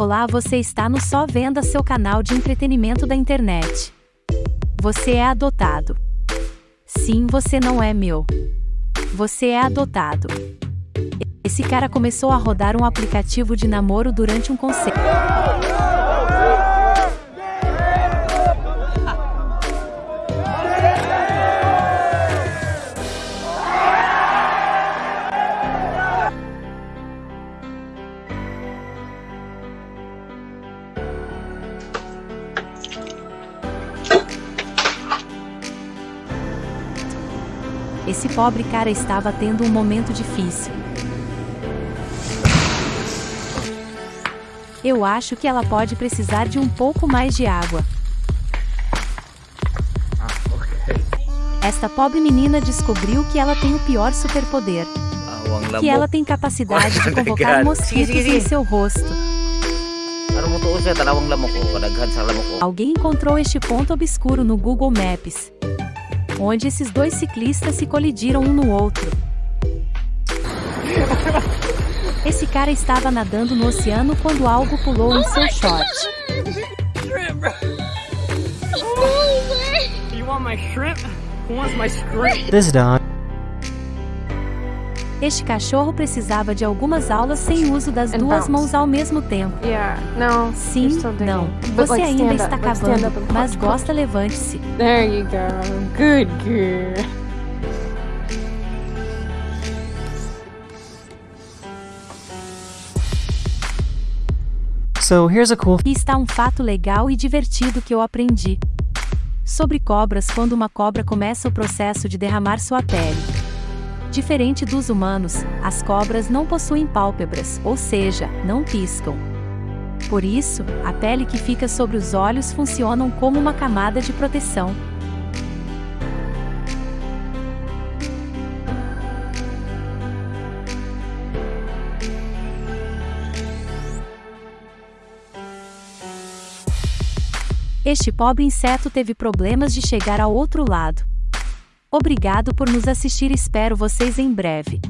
Olá, você está no Só Venda, seu canal de entretenimento da internet. Você é adotado. Sim, você não é meu. Você é adotado. Esse cara começou a rodar um aplicativo de namoro durante um concerto. Esse pobre cara estava tendo um momento difícil. Eu acho que ela pode precisar de um pouco mais de água. Ah. Esta pobre menina descobriu que ela tem o pior superpoder. Awang Que ela tem capacidade de convocar mosquitos em seu rosto. Alguém encontrou este ponto obscuro no Google Maps, onde esses dois ciclistas se colidiram um no outro. Esse cara estava nadando no oceano quando algo pulou em seu short. You want my Este cachorro precisava de algumas aulas sem uso das And duas bounce. mãos ao mesmo tempo. Yeah, no. Sim, não. Você like, ainda está up, cavando, mas gosta, levante-se. There you go. Good girl. So here's a cool Aqui está um fato legal e divertido que eu aprendi. Sobre cobras quando uma cobra começa o processo de derramar sua pele. Diferente dos humanos, as cobras não possuem pálpebras, ou seja, não piscam. Por isso, a pele que fica sobre os olhos funcionam como uma camada de proteção. Este pobre inseto teve problemas de chegar ao outro lado. Obrigado por nos assistir, espero vocês em breve.